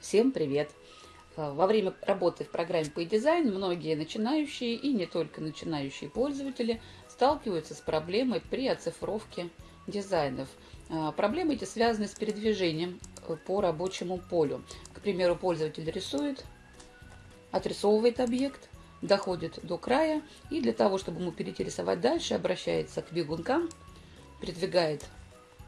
Всем привет! Э, во время работы в программе по дизайн многие начинающие и не только начинающие пользователи сталкиваются с проблемой при оцифровке дизайнов. Э, проблемы эти связаны с передвижением э, по рабочему полю. К примеру, пользователь рисует, отрисовывает объект, доходит до края и для того, чтобы ему перейти рисовать дальше, обращается к бегункам, передвигает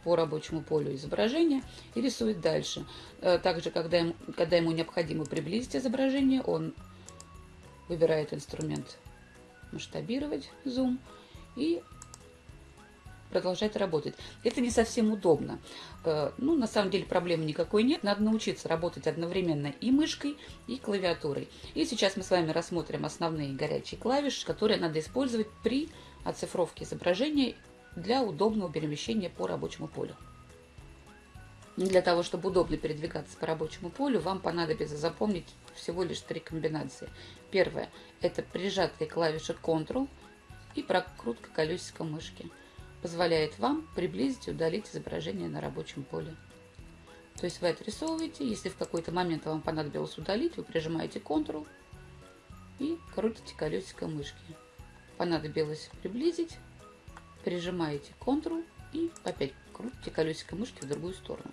по рабочему полю изображения и рисует дальше. Э, также, когда ему, когда ему необходимо приблизить изображение, он выбирает инструмент масштабировать, зум, и продолжает работать. Это не совсем удобно. Э, ну, на самом деле проблемы никакой нет. Надо научиться работать одновременно и мышкой, и клавиатурой. И сейчас мы с вами рассмотрим основные горячие клавиши, которые надо использовать при оцифровке изображения для удобного перемещения по рабочему полю. Для того, чтобы удобно передвигаться по рабочему полю, вам понадобится запомнить всего лишь три комбинации. Первое – это прижатые клавиши Ctrl и прокрутка колесика мышки. Позволяет вам приблизить и удалить изображение на рабочем поле. То есть вы отрисовываете, если в какой-то момент вам понадобилось удалить, вы прижимаете Ctrl и крутите колесико мышки. Понадобилось приблизить, прижимаете Ctrl и опять крутите колесико мышки в другую сторону.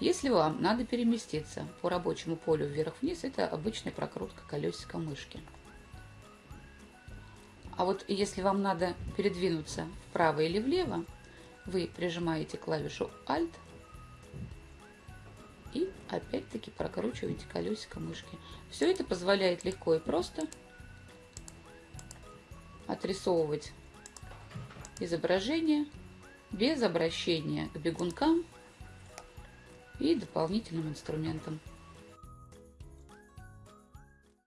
Если вам надо переместиться по рабочему полю вверх-вниз, это обычная прокрутка колесика мышки. А вот если вам надо передвинуться вправо или влево, вы прижимаете клавишу Alt и опять-таки прокручиваете колесико мышки. Все это позволяет легко и просто отрисовывать изображение без обращения к бегункам и дополнительным инструментам.